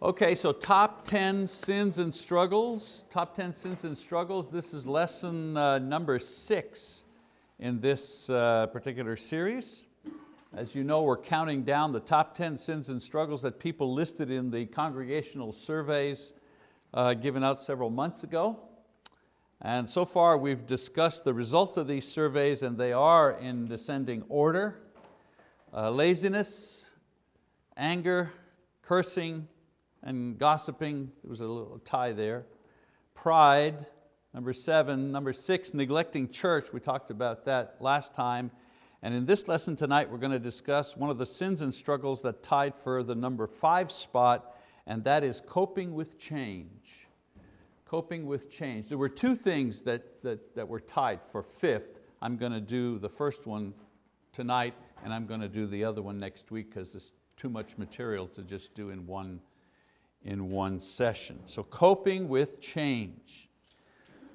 Okay, so top 10 sins and struggles. Top 10 sins and struggles. This is lesson uh, number six in this uh, particular series. As you know, we're counting down the top 10 sins and struggles that people listed in the congregational surveys uh, given out several months ago. And so far we've discussed the results of these surveys and they are in descending order. Uh, laziness, anger, cursing, and gossiping, there was a little tie there. Pride, number seven. Number six, neglecting church, we talked about that last time. And in this lesson tonight, we're going to discuss one of the sins and struggles that tied for the number five spot, and that is coping with change coping with change. There were two things that, that, that were tied for fifth. I'm going to do the first one tonight and I'm going to do the other one next week because there's too much material to just do in one, in one session. So coping with change.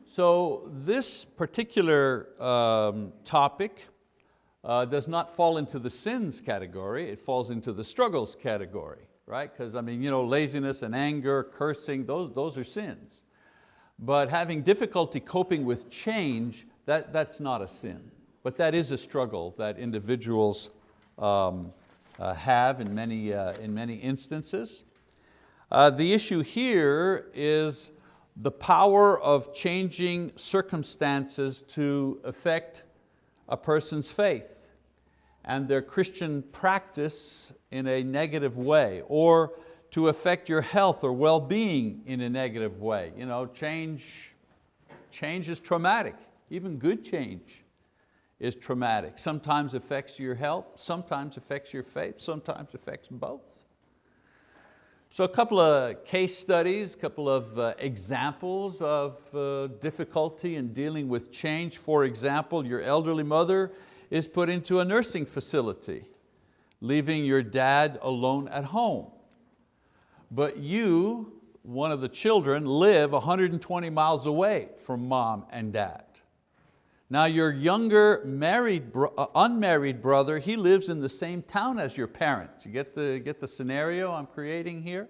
So this particular um, topic uh, does not fall into the sins category, it falls into the struggles category, right? Because I mean, you know, laziness and anger, cursing, those, those are sins. But having difficulty coping with change, that, that's not a sin. But that is a struggle that individuals um, uh, have in many, uh, in many instances. Uh, the issue here is the power of changing circumstances to affect a person's faith and their Christian practice in a negative way or to affect your health or well-being in a negative way. You know, change, change is traumatic, even good change is traumatic. Sometimes affects your health, sometimes affects your faith, sometimes affects both. So a couple of case studies, a couple of uh, examples of uh, difficulty in dealing with change. For example, your elderly mother is put into a nursing facility, leaving your dad alone at home but you, one of the children, live 120 miles away from mom and dad. Now your younger married, uh, unmarried brother, he lives in the same town as your parents. You get the, get the scenario I'm creating here?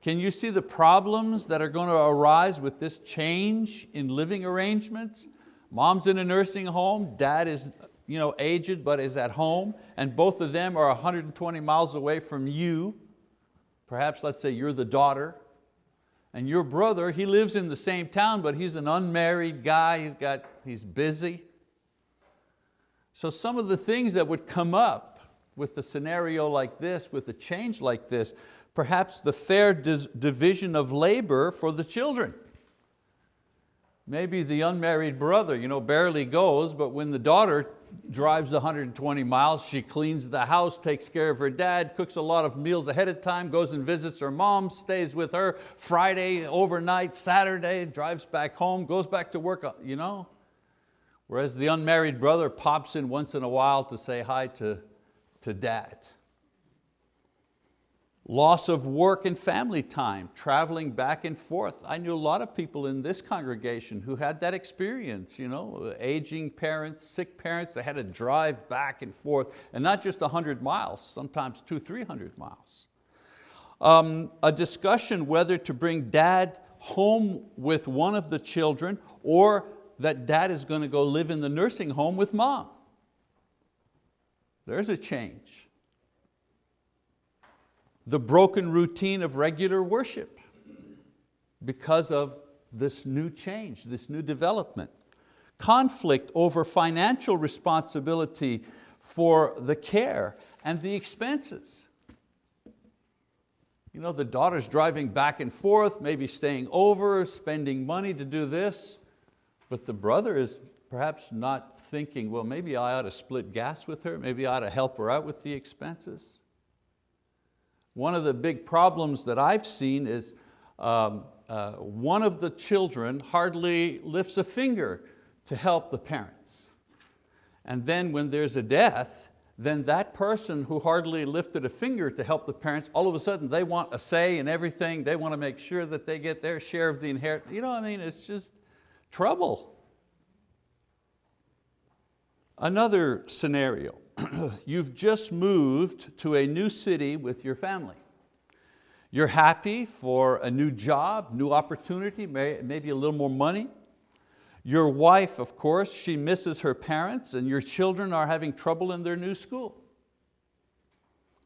Can you see the problems that are going to arise with this change in living arrangements? Mom's in a nursing home, dad is you know, aged but is at home, and both of them are 120 miles away from you. Perhaps let's say you're the daughter and your brother, he lives in the same town, but he's an unmarried guy, he's, got, he's busy. So some of the things that would come up with a scenario like this, with a change like this, perhaps the fair division of labor for the children. Maybe the unmarried brother you know, barely goes, but when the daughter drives 120 miles, she cleans the house, takes care of her dad, cooks a lot of meals ahead of time, goes and visits her mom, stays with her Friday, overnight, Saturday, drives back home, goes back to work, uh, you know? Whereas the unmarried brother pops in once in a while to say hi to, to dad. Loss of work and family time, traveling back and forth. I knew a lot of people in this congregation who had that experience, you know, aging parents, sick parents, they had to drive back and forth, and not just 100 miles, sometimes two, 300 miles. Um, a discussion whether to bring dad home with one of the children or that dad is going to go live in the nursing home with mom. There's a change the broken routine of regular worship because of this new change, this new development. Conflict over financial responsibility for the care and the expenses. You know, the daughter's driving back and forth, maybe staying over, spending money to do this, but the brother is perhaps not thinking, well, maybe I ought to split gas with her, maybe I ought to help her out with the expenses. One of the big problems that I've seen is um, uh, one of the children hardly lifts a finger to help the parents. And then when there's a death, then that person who hardly lifted a finger to help the parents, all of a sudden they want a say in everything, they want to make sure that they get their share of the inheritance. You know what I mean? It's just trouble. Another scenario, you've just moved to a new city with your family. You're happy for a new job, new opportunity, maybe a little more money. Your wife, of course, she misses her parents and your children are having trouble in their new school.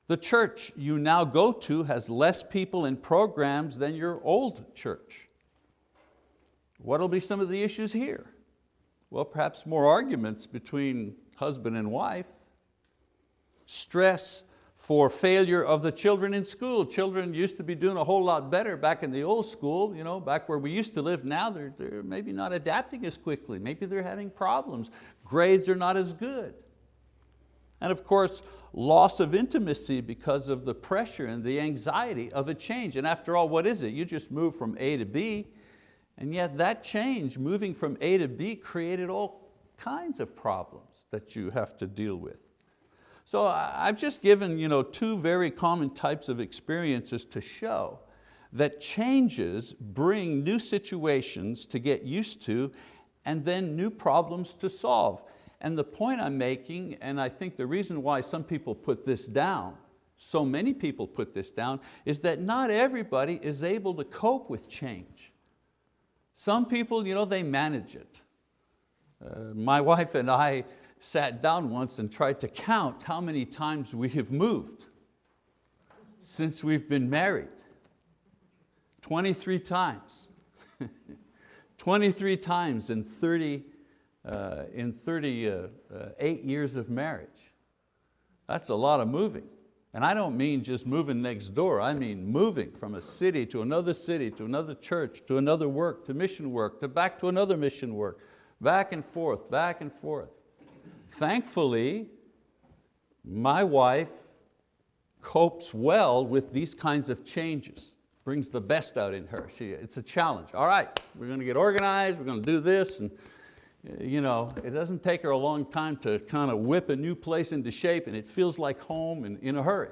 The church you now go to has less people and programs than your old church. What will be some of the issues here? Well, perhaps more arguments between husband and wife. Stress for failure of the children in school. Children used to be doing a whole lot better back in the old school, you know, back where we used to live. Now they're, they're maybe not adapting as quickly. Maybe they're having problems. Grades are not as good. And of course, loss of intimacy because of the pressure and the anxiety of a change. And after all, what is it? You just move from A to B, and yet that change, moving from A to B, created all kinds of problems that you have to deal with. So I've just given you know, two very common types of experiences to show that changes bring new situations to get used to and then new problems to solve. And the point I'm making, and I think the reason why some people put this down, so many people put this down, is that not everybody is able to cope with change. Some people, you know, they manage it. Uh, my wife and I, sat down once and tried to count how many times we have moved since we've been married. 23 times. 23 times in 30, uh, in 38 uh, uh, years of marriage. That's a lot of moving. And I don't mean just moving next door, I mean moving from a city to another city, to another church, to another work, to mission work, to back to another mission work, back and forth, back and forth. Thankfully, my wife copes well with these kinds of changes, brings the best out in her. She, it's a challenge. All right, we're going to get organized, we're going to do this, and eh, you know, it doesn't take her a long time to kind of whip a new place into shape and it feels like home and in a hurry.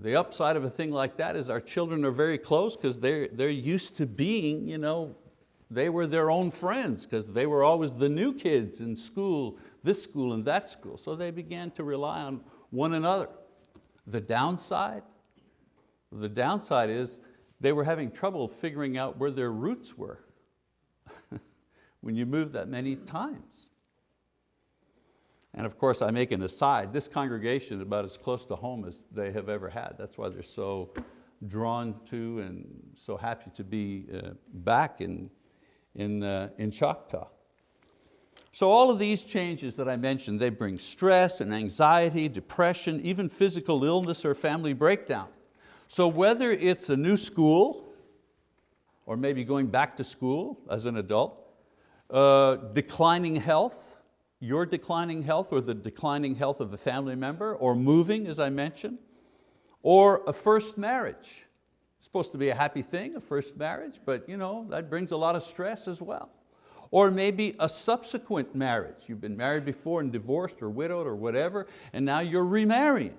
The upside of a thing like that is our children are very close because they're, they're used to being you know, they were their own friends because they were always the new kids in school, this school and that school. So they began to rely on one another. The downside? The downside is they were having trouble figuring out where their roots were when you move that many times. And of course, I make an aside, this congregation is about as close to home as they have ever had. That's why they're so drawn to and so happy to be uh, back in, in, uh, in Choctaw. So all of these changes that I mentioned, they bring stress and anxiety, depression, even physical illness or family breakdown. So whether it's a new school, or maybe going back to school as an adult, uh, declining health, your declining health or the declining health of a family member, or moving, as I mentioned, or a first marriage. Supposed to be a happy thing, a first marriage, but you know, that brings a lot of stress as well. Or maybe a subsequent marriage. You've been married before and divorced or widowed or whatever, and now you're remarrying.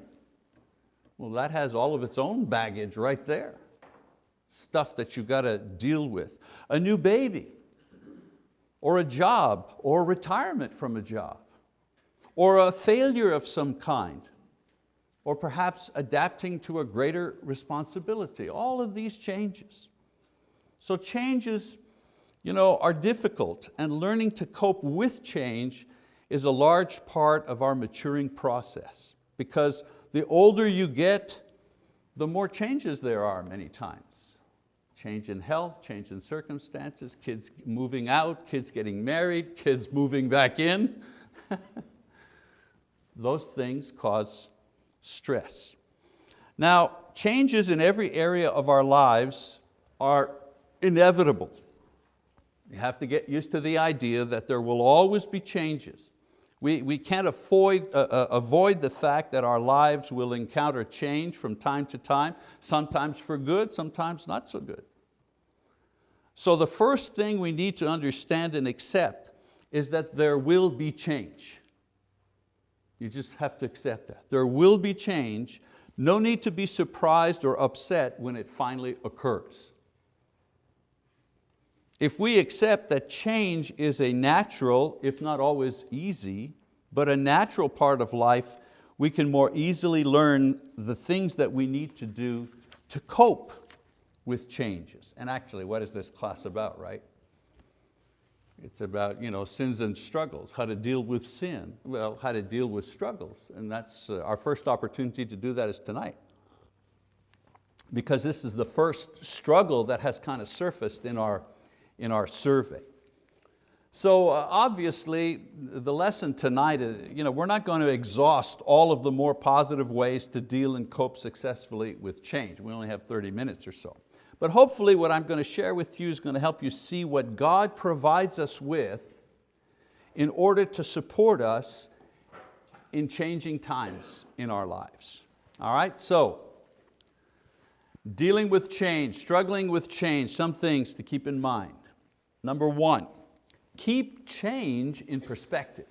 Well, that has all of its own baggage right there. Stuff that you've got to deal with. A new baby, or a job, or retirement from a job, or a failure of some kind, or perhaps adapting to a greater responsibility. All of these changes. So changes you know, are difficult and learning to cope with change is a large part of our maturing process because the older you get, the more changes there are many times. Change in health, change in circumstances, kids moving out, kids getting married, kids moving back in. Those things cause stress. Now, changes in every area of our lives are inevitable. You have to get used to the idea that there will always be changes. We, we can't avoid, uh, uh, avoid the fact that our lives will encounter change from time to time, sometimes for good, sometimes not so good. So the first thing we need to understand and accept is that there will be change. You just have to accept that. There will be change. No need to be surprised or upset when it finally occurs. If we accept that change is a natural, if not always easy, but a natural part of life, we can more easily learn the things that we need to do to cope with changes. And actually, what is this class about, right? It's about you know, sins and struggles, how to deal with sin, well, how to deal with struggles. And that's uh, our first opportunity to do that is tonight. Because this is the first struggle that has kind of surfaced in our, in our survey. So uh, obviously, the lesson tonight, is, you know, we're not going to exhaust all of the more positive ways to deal and cope successfully with change. We only have 30 minutes or so. But hopefully what I'm going to share with you is going to help you see what God provides us with in order to support us in changing times in our lives. All right, so dealing with change, struggling with change, some things to keep in mind. Number one, keep change in perspective.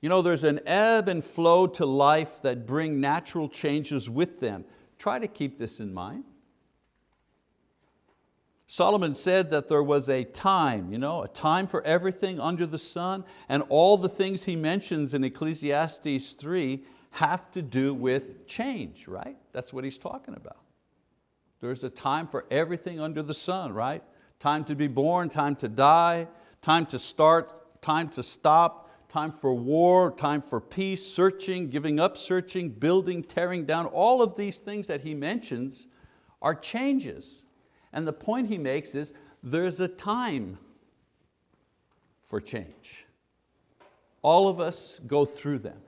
You know, there's an ebb and flow to life that bring natural changes with them. Try to keep this in mind. Solomon said that there was a time, you know, a time for everything under the sun, and all the things he mentions in Ecclesiastes 3 have to do with change, right? That's what he's talking about. There's a time for everything under the sun, right? Time to be born, time to die, time to start, time to stop, time for war, time for peace, searching, giving up searching, building, tearing down, all of these things that he mentions are changes. And the point he makes is there's a time for change. All of us go through them.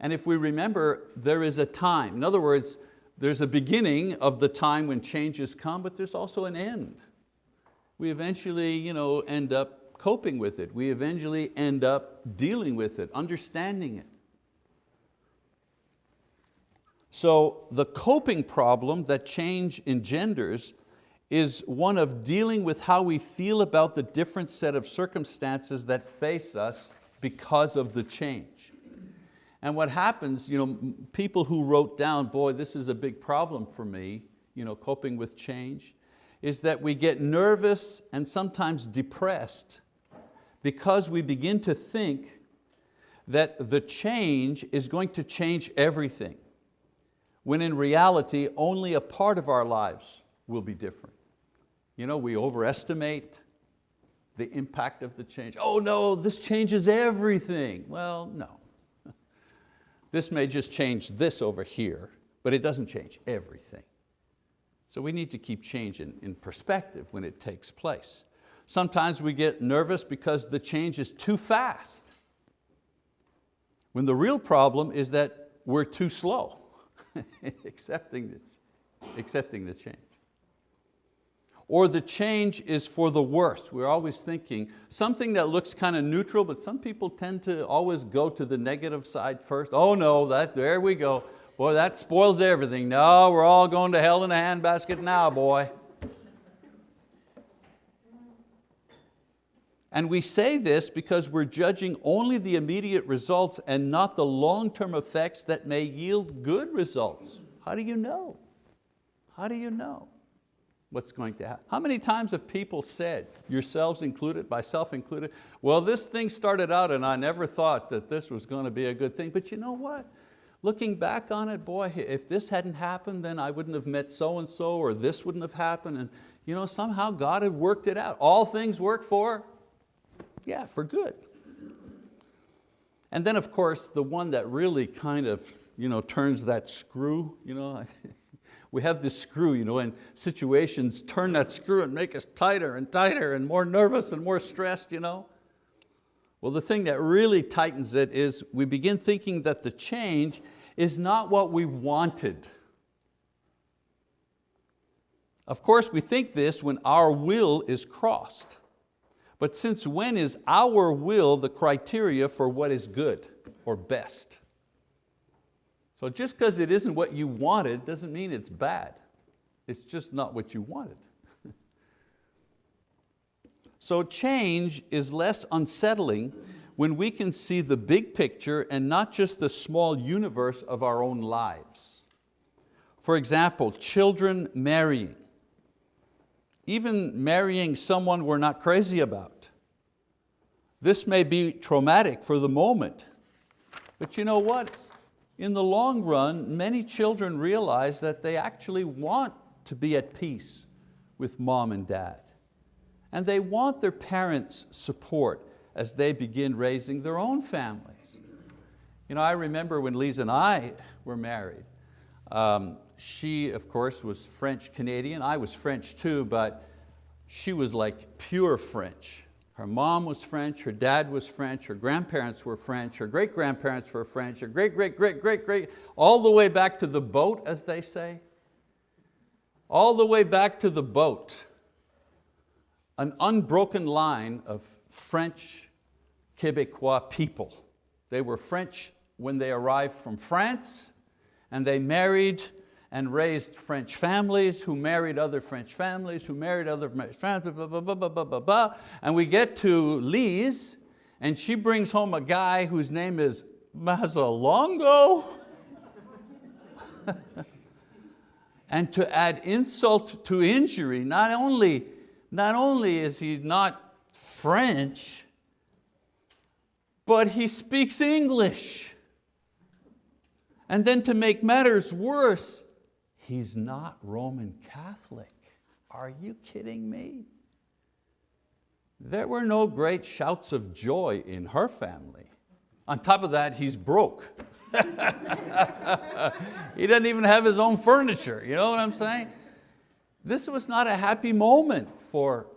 And if we remember, there is a time. In other words, there's a beginning of the time when changes come, but there's also an end. We eventually you know, end up coping with it. We eventually end up dealing with it, understanding it. So the coping problem that change engenders is one of dealing with how we feel about the different set of circumstances that face us because of the change. And what happens, you know, people who wrote down, boy, this is a big problem for me, you know, coping with change, is that we get nervous and sometimes depressed because we begin to think that the change is going to change everything, when in reality only a part of our lives will be different. You know, we overestimate the impact of the change. Oh no, this changes everything. Well, no. This may just change this over here, but it doesn't change everything. So we need to keep change in, in perspective when it takes place. Sometimes we get nervous because the change is too fast. When the real problem is that we're too slow accepting, the, accepting the change. Or the change is for the worse. We're always thinking something that looks kind of neutral, but some people tend to always go to the negative side first. Oh no, that, there we go. Boy, that spoils everything. No, we're all going to hell in a handbasket now, boy. And we say this because we're judging only the immediate results and not the long-term effects that may yield good results. How do you know? How do you know what's going to happen? How many times have people said, yourselves included, myself included, well this thing started out and I never thought that this was going to be a good thing, but you know what? Looking back on it, boy, if this hadn't happened, then I wouldn't have met so-and-so or this wouldn't have happened. And you know, somehow God had worked it out. All things work for yeah, for good. And then of course, the one that really kind of you know, turns that screw, you know, we have this screw, you know, and situations turn that screw and make us tighter and tighter and more nervous and more stressed. You know? Well, the thing that really tightens it is we begin thinking that the change is not what we wanted. Of course, we think this when our will is crossed. But since when is our will the criteria for what is good or best? So just because it isn't what you wanted doesn't mean it's bad. It's just not what you wanted. so change is less unsettling when we can see the big picture and not just the small universe of our own lives. For example, children marrying even marrying someone we're not crazy about. This may be traumatic for the moment, But you know what? In the long run, many children realize that they actually want to be at peace with mom and dad. And they want their parents' support as they begin raising their own families. You know, I remember when Lise and I were married, um, she, of course, was French-Canadian. I was French too, but she was like pure French. Her mom was French, her dad was French, her grandparents were French, her great-grandparents were French, her great-great-great-great-great, all the way back to the boat, as they say. All the way back to the boat. An unbroken line of French Quebecois people. They were French when they arrived from France, and they married and raised French families who married other French families, who married other French families, blah, blah, blah, blah, blah, blah, blah. And we get to Lise, and she brings home a guy whose name is Mazzalongo. and to add insult to injury, not only, not only is he not French, but he speaks English. And then to make matters worse, He's not Roman Catholic. Are you kidding me? There were no great shouts of joy in her family. On top of that, he's broke. he doesn't even have his own furniture, you know what I'm saying? This was not a happy moment for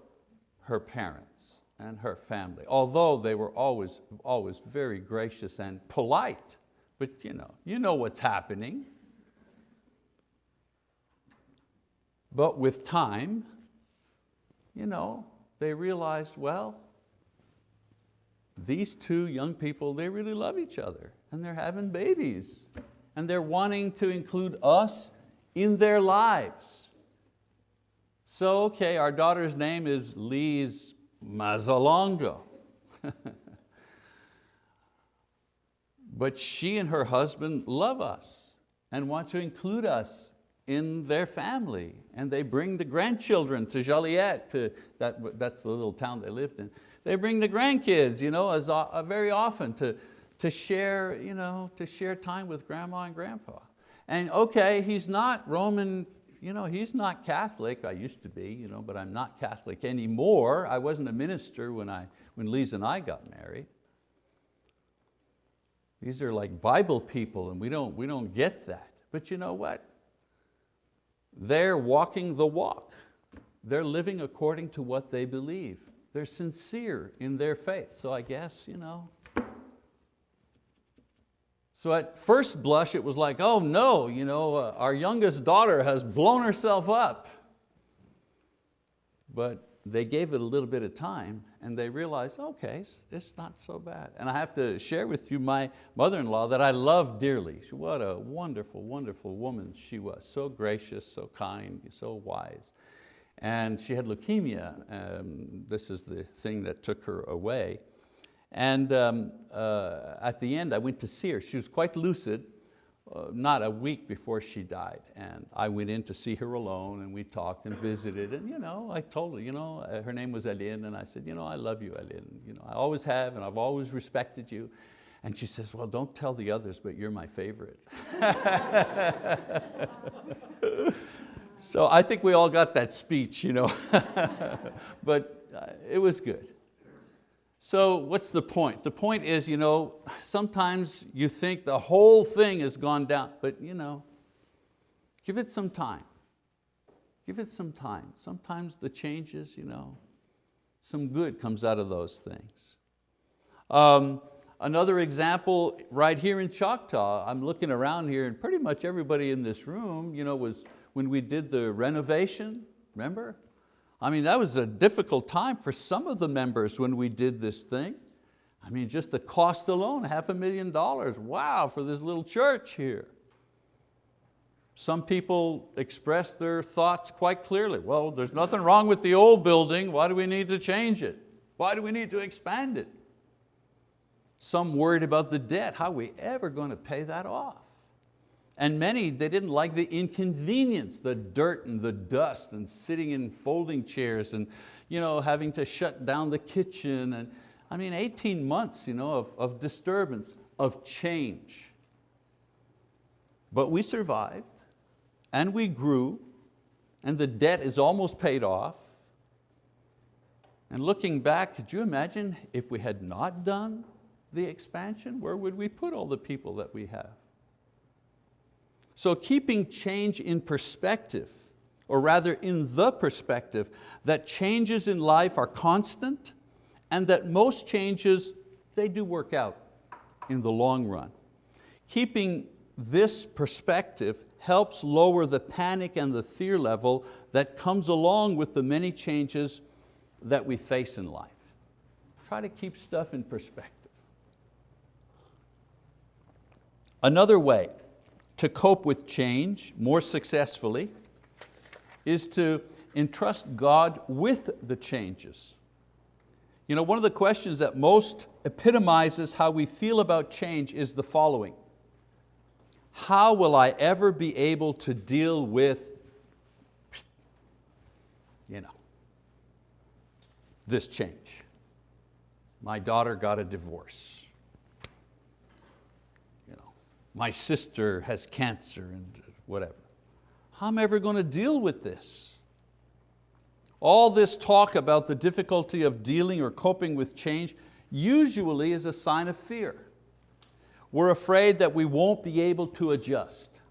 her parents and her family, although they were always, always very gracious and polite. But you know, you know what's happening. But with time, you know, they realized, well, these two young people, they really love each other and they're having babies and they're wanting to include us in their lives. So, okay, our daughter's name is Lise Mazzalongo. but she and her husband love us and want to include us in their family and they bring the grandchildren to Joliette, to, that, that's the little town they lived in. They bring the grandkids you know, as, uh, very often to, to, share, you know, to share time with grandma and grandpa. And okay, he's not Roman, you know, he's not Catholic, I used to be, you know, but I'm not Catholic anymore. I wasn't a minister when, I, when Lise and I got married. These are like Bible people and we don't, we don't get that. But you know what? They're walking the walk. They're living according to what they believe. They're sincere in their faith. So I guess, you know. So at first blush, it was like, oh no, you know, uh, our youngest daughter has blown herself up. But they gave it a little bit of time and they realized, okay, it's not so bad. And I have to share with you my mother-in-law that I love dearly. What a wonderful, wonderful woman she was. So gracious, so kind, so wise. And she had leukemia. Um, this is the thing that took her away. And um, uh, at the end, I went to see her. She was quite lucid, not a week before she died. And I went in to see her alone and we talked and visited and you know, I told her, you know, uh, her name was Aline and I said, you know, I love you Aline. You know, I always have and I've always respected you. And she says, well, don't tell the others, but you're my favorite. so I think we all got that speech, you know. but uh, it was good. So what's the point? The point is, you know, sometimes you think the whole thing has gone down, but you know, give it some time. Give it some time. Sometimes the changes, you know, some good comes out of those things. Um, another example, right here in Choctaw, I'm looking around here and pretty much everybody in this room you know, was when we did the renovation, remember? I mean, that was a difficult time for some of the members when we did this thing. I mean, just the cost alone, half a million dollars. Wow, for this little church here. Some people expressed their thoughts quite clearly. Well, there's nothing wrong with the old building. Why do we need to change it? Why do we need to expand it? Some worried about the debt. How are we ever going to pay that off? And many, they didn't like the inconvenience, the dirt and the dust and sitting in folding chairs and you know, having to shut down the kitchen. And, I mean, 18 months you know, of, of disturbance. of change. But we survived and we grew and the debt is almost paid off. And looking back, could you imagine if we had not done the expansion, where would we put all the people that we have? So keeping change in perspective, or rather in the perspective that changes in life are constant and that most changes, they do work out in the long run. Keeping this perspective helps lower the panic and the fear level that comes along with the many changes that we face in life. Try to keep stuff in perspective. Another way to cope with change more successfully is to entrust God with the changes. You know, one of the questions that most epitomizes how we feel about change is the following. How will I ever be able to deal with you know, this change? My daughter got a divorce. My sister has cancer and whatever. How am I ever going to deal with this? All this talk about the difficulty of dealing or coping with change usually is a sign of fear. We're afraid that we won't be able to adjust.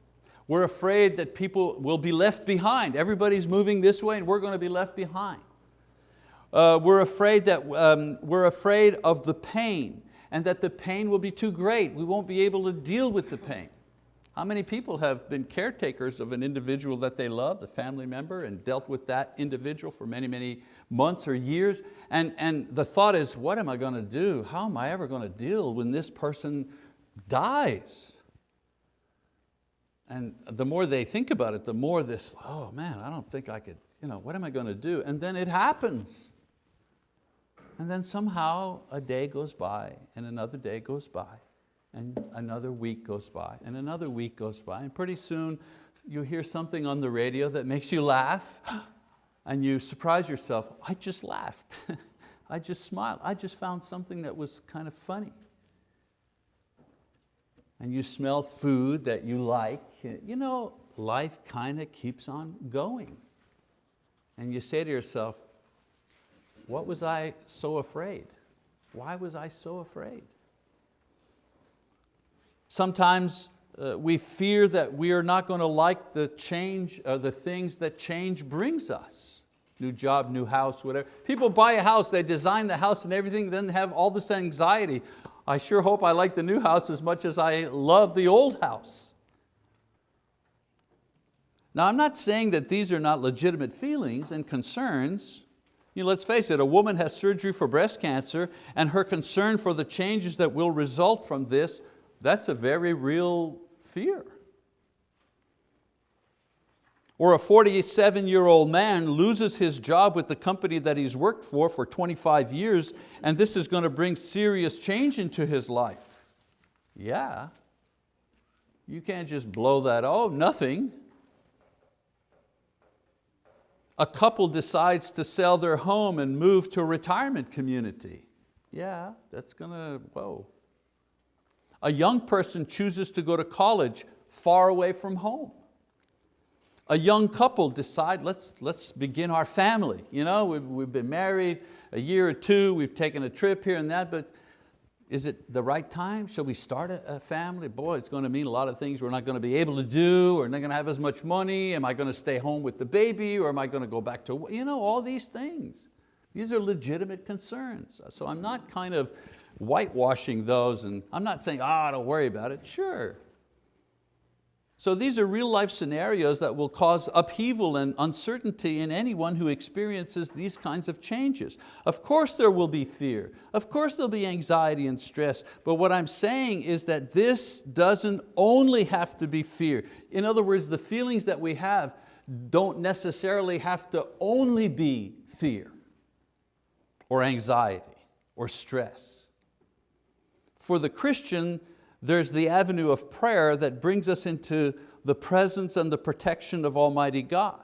We're afraid that people will be left behind. Everybody's moving this way and we're going to be left behind. Uh, we're, afraid that, um, we're afraid of the pain and that the pain will be too great. We won't be able to deal with the pain. How many people have been caretakers of an individual that they love, a family member, and dealt with that individual for many, many months or years? And, and the thought is, what am I going to do? How am I ever going to deal when this person dies? And the more they think about it, the more this, oh man, I don't think I could, you know, what am I going to do? And then it happens. And then somehow a day goes by and another day goes by and another week goes by, and another week goes by, and pretty soon you hear something on the radio that makes you laugh, and you surprise yourself, I just laughed, I just smiled, I just found something that was kind of funny. And you smell food that you like, you know, life kind of keeps on going. And you say to yourself, what was I so afraid? Why was I so afraid? Sometimes uh, we fear that we are not going to like the change, uh, the things that change brings us. New job, new house, whatever. People buy a house, they design the house and everything, then have all this anxiety. I sure hope I like the new house as much as I love the old house. Now I'm not saying that these are not legitimate feelings and concerns. You know, let's face it, a woman has surgery for breast cancer and her concern for the changes that will result from this that's a very real fear. Or a 47-year-old man loses his job with the company that he's worked for for 25 years and this is going to bring serious change into his life. Yeah, you can't just blow that, oh, nothing. A couple decides to sell their home and move to a retirement community. Yeah, that's going to, whoa. A young person chooses to go to college far away from home. A young couple decide, let's, let's begin our family. You know, we've, we've been married a year or two, we've taken a trip here and that, but is it the right time? Shall we start a, family? Boy, it's going to mean a lot of things we're not going to be able to do, we're not going to have as much money, am I going to stay home with the baby, or am I going to go back to, you know, all these things. These are legitimate concerns. So I'm not kind of whitewashing those and I'm not saying, ah, oh, don't worry about it, sure. So these are real life scenarios that will cause upheaval and uncertainty in anyone who experiences these kinds of changes. Of course there will be fear, of course there'll be anxiety and stress, but what I'm saying is that this doesn't only have to be fear. In other words, the feelings that we have don't necessarily have to only be fear or anxiety or stress. For the Christian, there's the avenue of prayer that brings us into the presence and the protection of Almighty God.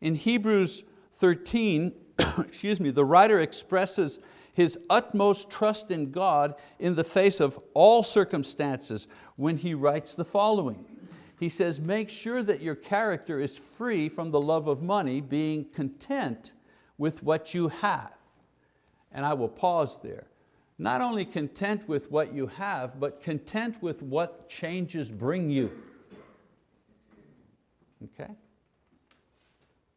In Hebrews 13, excuse me, the writer expresses his utmost trust in God in the face of all circumstances when he writes the following. He says, make sure that your character is free from the love of money, being content with what you have. And I will pause there. Not only content with what you have, but content with what changes bring you. Okay?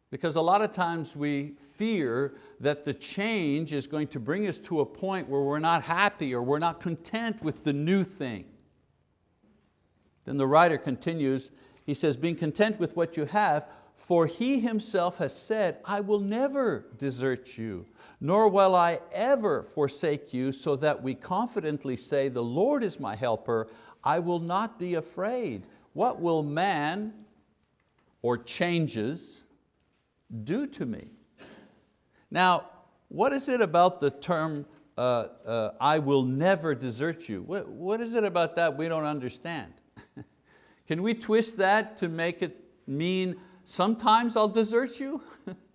Because a lot of times we fear that the change is going to bring us to a point where we're not happy or we're not content with the new thing. Then the writer continues, he says, being content with what you have, for He Himself has said, I will never desert you, nor will I ever forsake you, so that we confidently say, the Lord is my helper, I will not be afraid. What will man or changes do to me? Now, what is it about the term, uh, uh, I will never desert you? What, what is it about that we don't understand? Can we twist that to make it mean sometimes I'll desert you?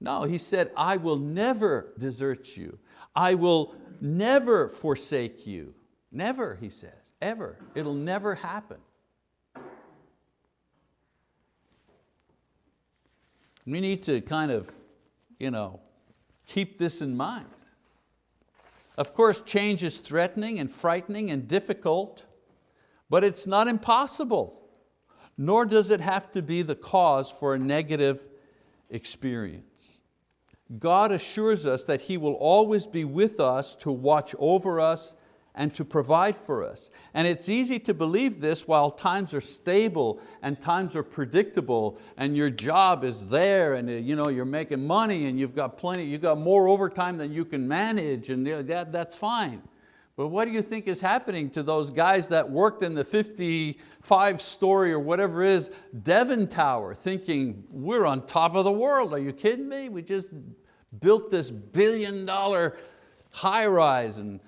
no, he said, I will never desert you. I will never forsake you. Never, he says, ever. It'll never happen. We need to kind of you know, keep this in mind. Of course, change is threatening and frightening and difficult, but it's not impossible, nor does it have to be the cause for a negative experience. God assures us that He will always be with us to watch over us and to provide for us. And it's easy to believe this while times are stable and times are predictable and your job is there and you know, you're making money and you've got plenty, you've got more overtime than you can manage and that, that's fine. But what do you think is happening to those guys that worked in the 55 story or whatever is Devon Tower thinking, we're on top of the world, are you kidding me? We just built this billion dollar high rise and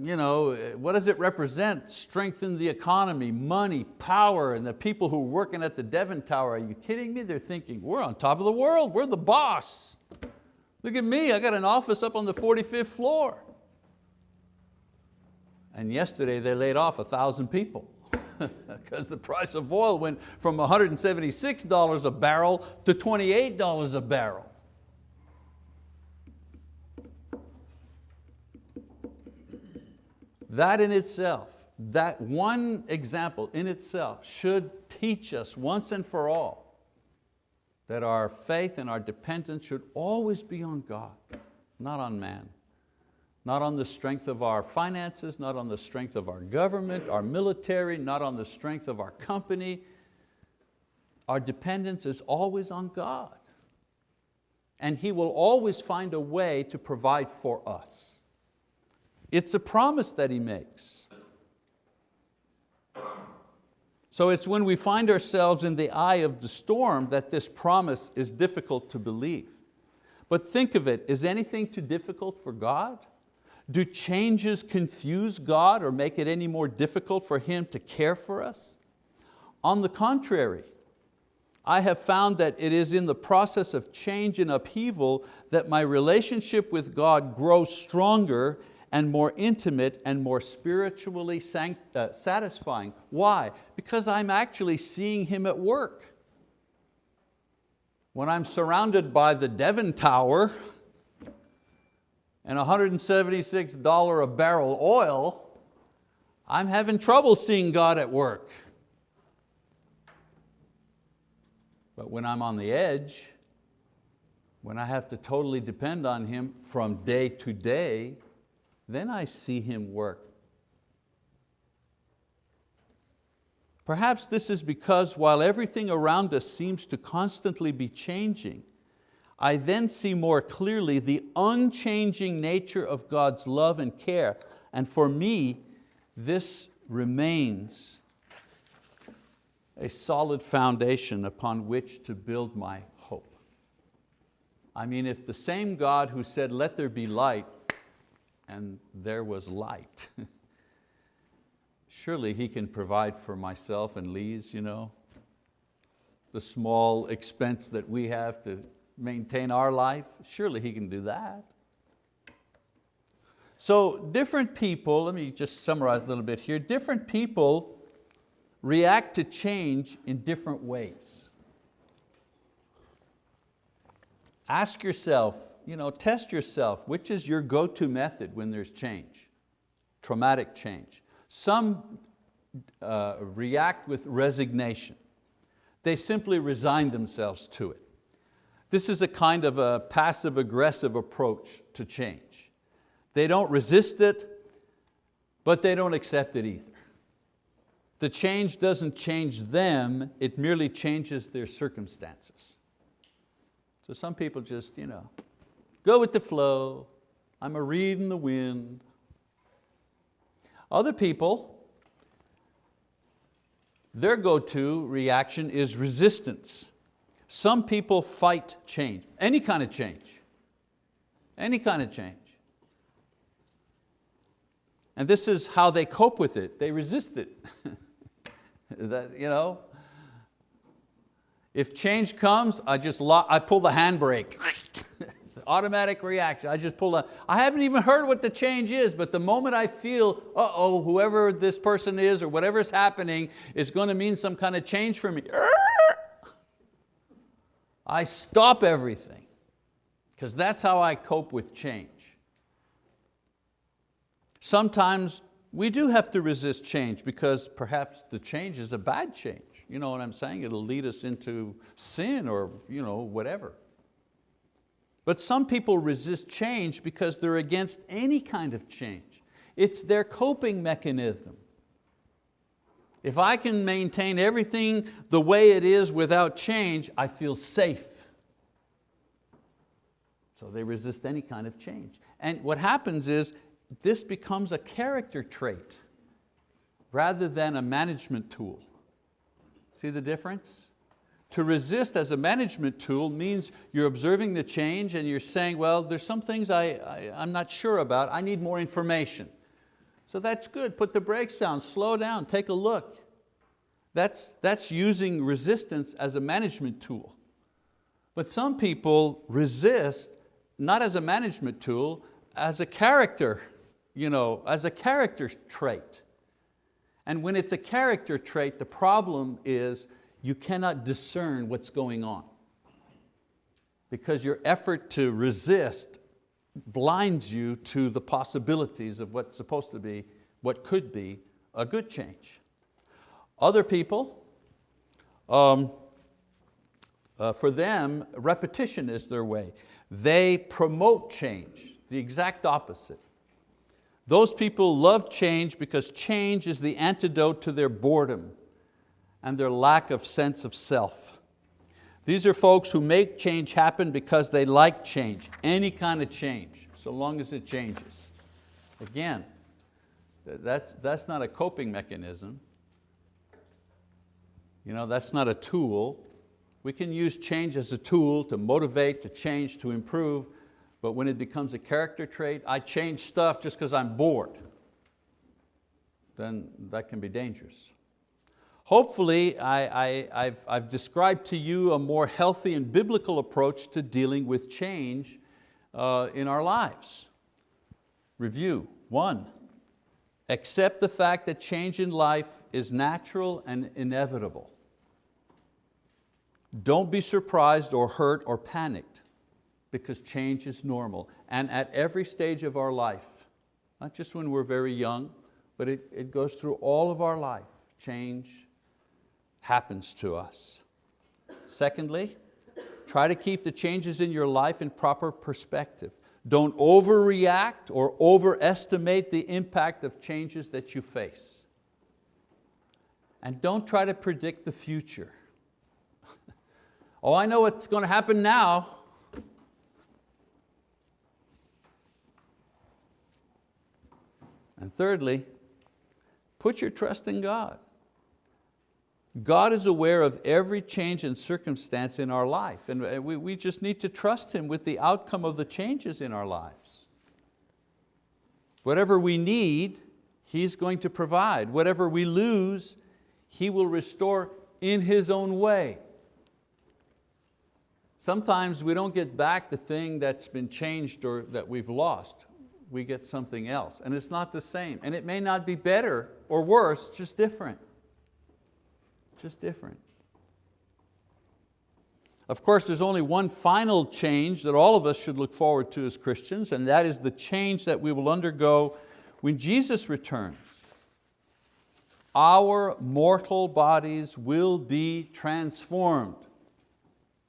you know, what does it represent? Strengthen the economy, money, power, and the people who are working at the Devon Tower, are you kidding me? They're thinking, we're on top of the world, we're the boss. Look at me, I got an office up on the 45th floor. And yesterday they laid off a thousand people because the price of oil went from $176 a barrel to $28 a barrel. That in itself, that one example in itself should teach us once and for all that our faith and our dependence should always be on God, not on man. Not on the strength of our finances, not on the strength of our government, our military, not on the strength of our company. Our dependence is always on God. And He will always find a way to provide for us. It's a promise that He makes. So it's when we find ourselves in the eye of the storm that this promise is difficult to believe. But think of it, is anything too difficult for God? Do changes confuse God or make it any more difficult for Him to care for us? On the contrary, I have found that it is in the process of change and upheaval that my relationship with God grows stronger and more intimate and more spiritually uh, satisfying. Why? Because I'm actually seeing Him at work. When I'm surrounded by the Devon Tower and $176 a barrel oil, I'm having trouble seeing God at work. But when I'm on the edge, when I have to totally depend on Him from day to day, then I see Him work. Perhaps this is because while everything around us seems to constantly be changing, I then see more clearly the unchanging nature of God's love and care. And for me, this remains a solid foundation upon which to build my hope. I mean, if the same God who said, let there be light, and there was light. Surely He can provide for myself and Lise, you know, the small expense that we have to maintain our life. Surely He can do that. So different people, let me just summarize a little bit here, different people react to change in different ways. Ask yourself, you know, test yourself, which is your go-to method when there's change, traumatic change. Some uh, react with resignation. They simply resign themselves to it. This is a kind of a passive aggressive approach to change. They don't resist it, but they don't accept it either. The change doesn't change them, it merely changes their circumstances. So some people just, you know, go with the flow, I'm a reed in the wind. Other people, their go-to reaction is resistance. Some people fight change, any kind of change, any kind of change. And this is how they cope with it. They resist it. that, you know? If change comes, I just lock, I pull the handbrake. Automatic reaction, I just pull the, I haven't even heard what the change is, but the moment I feel, uh-oh, whoever this person is or whatever's happening is going to mean some kind of change for me, I stop everything because that's how I cope with change. Sometimes we do have to resist change because perhaps the change is a bad change. You know what I'm saying? It'll lead us into sin or you know, whatever. But some people resist change because they're against any kind of change. It's their coping mechanism. If I can maintain everything the way it is without change, I feel safe. So they resist any kind of change. And what happens is this becomes a character trait rather than a management tool. See the difference? To resist as a management tool means you're observing the change and you're saying, well, there's some things I, I, I'm not sure about, I need more information. So that's good, put the brakes down, slow down, take a look. That's, that's using resistance as a management tool. But some people resist, not as a management tool, as a character you know, as a character trait. And when it's a character trait, the problem is you cannot discern what's going on. Because your effort to resist blinds you to the possibilities of what's supposed to be, what could be a good change. Other people, um, uh, for them, repetition is their way. They promote change, the exact opposite. Those people love change because change is the antidote to their boredom and their lack of sense of self. These are folks who make change happen because they like change, any kind of change, so long as it changes. Again, that's, that's not a coping mechanism. You know, that's not a tool. We can use change as a tool to motivate, to change, to improve, but when it becomes a character trait, I change stuff just because I'm bored, then that can be dangerous. Hopefully, I, have I've described to you a more healthy and biblical approach to dealing with change uh, in our lives. Review, one, accept the fact that change in life is natural and inevitable. Don't be surprised or hurt or panicked because change is normal. And at every stage of our life, not just when we're very young, but it, it goes through all of our life, change happens to us. Secondly, try to keep the changes in your life in proper perspective. Don't overreact or overestimate the impact of changes that you face. And don't try to predict the future. oh, I know what's going to happen now. And thirdly, put your trust in God. God is aware of every change and circumstance in our life and uh, we, we just need to trust Him with the outcome of the changes in our lives. Whatever we need, He's going to provide. Whatever we lose, He will restore in His own way. Sometimes we don't get back the thing that's been changed or that we've lost we get something else. And it's not the same. And it may not be better or worse, just different. Just different. Of course, there's only one final change that all of us should look forward to as Christians, and that is the change that we will undergo when Jesus returns. Our mortal bodies will be transformed.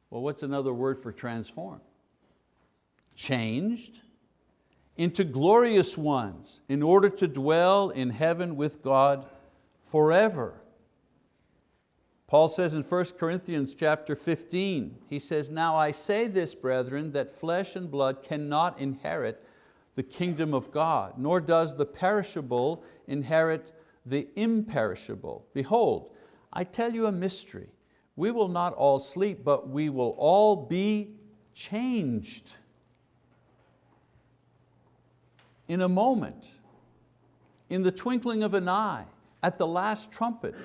Well, what's another word for transformed? Changed into glorious ones in order to dwell in heaven with God forever. Paul says in 1 Corinthians chapter 15, he says, Now I say this, brethren, that flesh and blood cannot inherit the kingdom of God, nor does the perishable inherit the imperishable. Behold, I tell you a mystery. We will not all sleep, but we will all be changed in a moment, in the twinkling of an eye, at the last trumpet.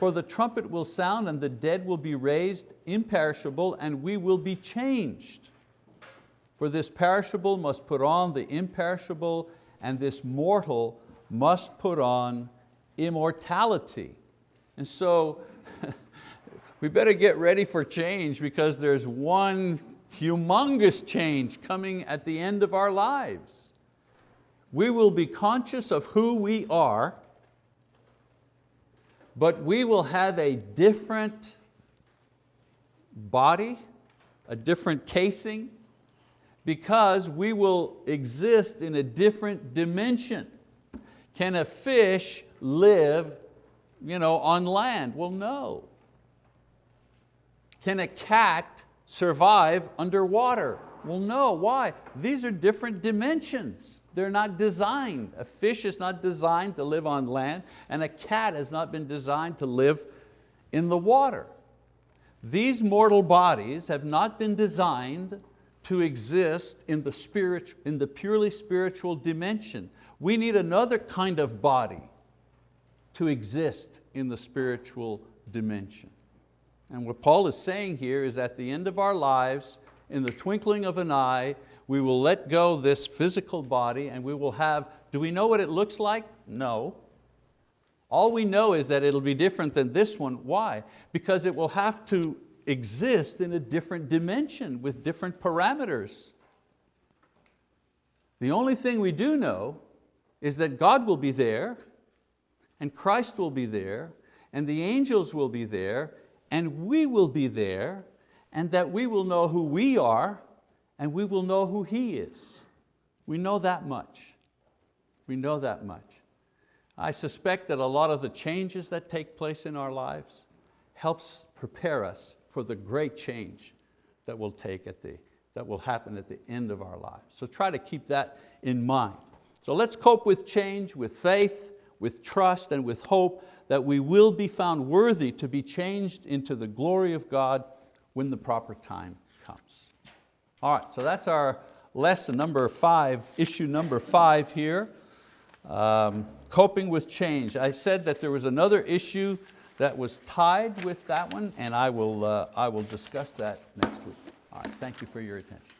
For the trumpet will sound and the dead will be raised imperishable and we will be changed. For this perishable must put on the imperishable and this mortal must put on immortality. And so we better get ready for change because there's one humongous change coming at the end of our lives. We will be conscious of who we are but we will have a different body, a different casing, because we will exist in a different dimension. Can a fish live you know, on land? Well, no. Can a cat survive underwater? Well, no, why? These are different dimensions. They're not designed. A fish is not designed to live on land and a cat has not been designed to live in the water. These mortal bodies have not been designed to exist in the, spirit, in the purely spiritual dimension. We need another kind of body to exist in the spiritual dimension. And what Paul is saying here is at the end of our lives, in the twinkling of an eye, we will let go this physical body and we will have, do we know what it looks like? No. All we know is that it'll be different than this one. Why? Because it will have to exist in a different dimension with different parameters. The only thing we do know is that God will be there and Christ will be there and the angels will be there and we will be there and that we will know who we are and we will know who He is. We know that much. We know that much. I suspect that a lot of the changes that take place in our lives helps prepare us for the great change that will take at the, that will happen at the end of our lives. So try to keep that in mind. So let's cope with change with faith, with trust, and with hope that we will be found worthy to be changed into the glory of God when the proper time. All right, so that's our lesson number five, issue number five here. Um, coping with change. I said that there was another issue that was tied with that one and I will, uh, I will discuss that next week. All right, thank you for your attention.